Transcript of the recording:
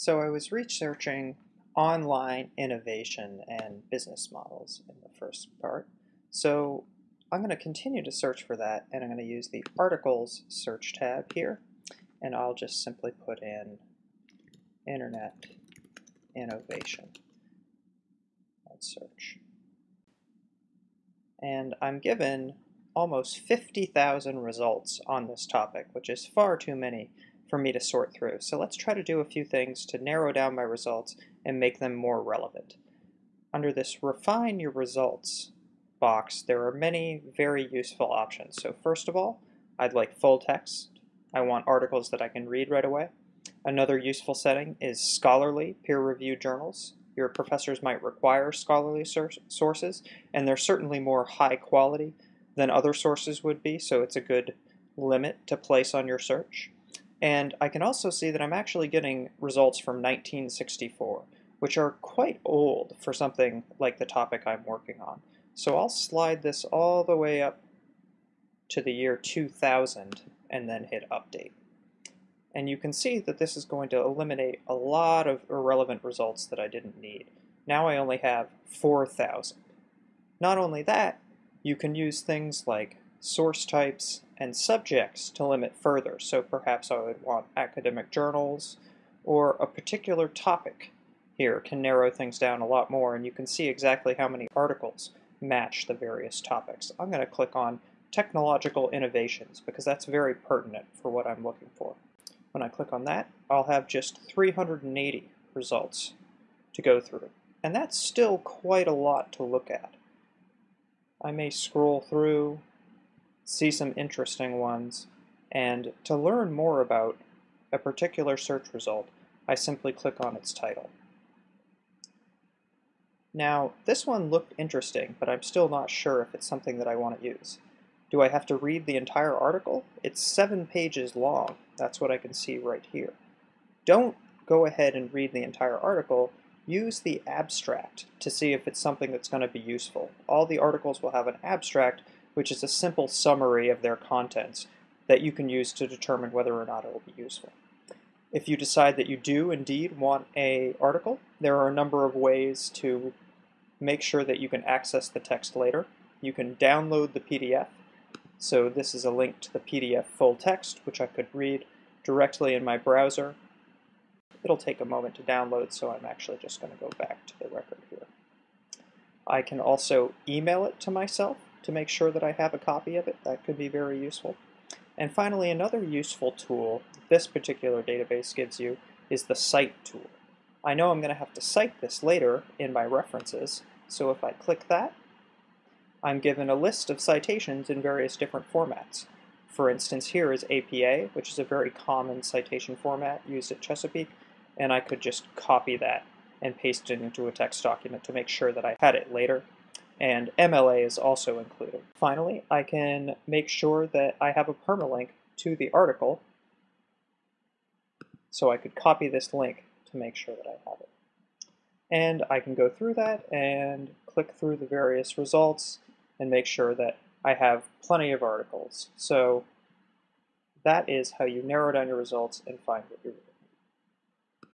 So I was researching online innovation and business models in the first part. So I'm going to continue to search for that and I'm going to use the articles search tab here and I'll just simply put in internet innovation and search. And I'm given almost 50,000 results on this topic, which is far too many for me to sort through. So let's try to do a few things to narrow down my results and make them more relevant. Under this Refine Your Results box, there are many very useful options. So first of all, I'd like full text. I want articles that I can read right away. Another useful setting is scholarly peer-reviewed journals. Your professors might require scholarly sources, and they're certainly more high quality than other sources would be, so it's a good limit to place on your search. And I can also see that I'm actually getting results from 1964, which are quite old for something like the topic I'm working on. So I'll slide this all the way up to the year 2000 and then hit update. And you can see that this is going to eliminate a lot of irrelevant results that I didn't need. Now I only have 4,000. Not only that, you can use things like source types and subjects to limit further. So perhaps I would want academic journals or a particular topic here can narrow things down a lot more and you can see exactly how many articles match the various topics. I'm going to click on technological innovations because that's very pertinent for what I'm looking for. When I click on that, I'll have just 380 results to go through. And that's still quite a lot to look at. I may scroll through see some interesting ones, and to learn more about a particular search result, I simply click on its title. Now, this one looked interesting, but I'm still not sure if it's something that I want to use. Do I have to read the entire article? It's seven pages long. That's what I can see right here. Don't go ahead and read the entire article. Use the abstract to see if it's something that's going to be useful. All the articles will have an abstract, which is a simple summary of their contents that you can use to determine whether or not it will be useful. If you decide that you do indeed want a article, there are a number of ways to make sure that you can access the text later. You can download the PDF. So this is a link to the PDF full text, which I could read directly in my browser. It'll take a moment to download, so I'm actually just going to go back to the record here. I can also email it to myself to make sure that I have a copy of it. That could be very useful. And finally, another useful tool this particular database gives you is the cite tool. I know I'm going to have to cite this later in my references, so if I click that, I'm given a list of citations in various different formats. For instance, here is APA, which is a very common citation format used at Chesapeake, and I could just copy that and paste it into a text document to make sure that I had it later and MLA is also included. Finally, I can make sure that I have a permalink to the article, so I could copy this link to make sure that I have it. And I can go through that and click through the various results and make sure that I have plenty of articles. So that is how you narrow down your results and find what you're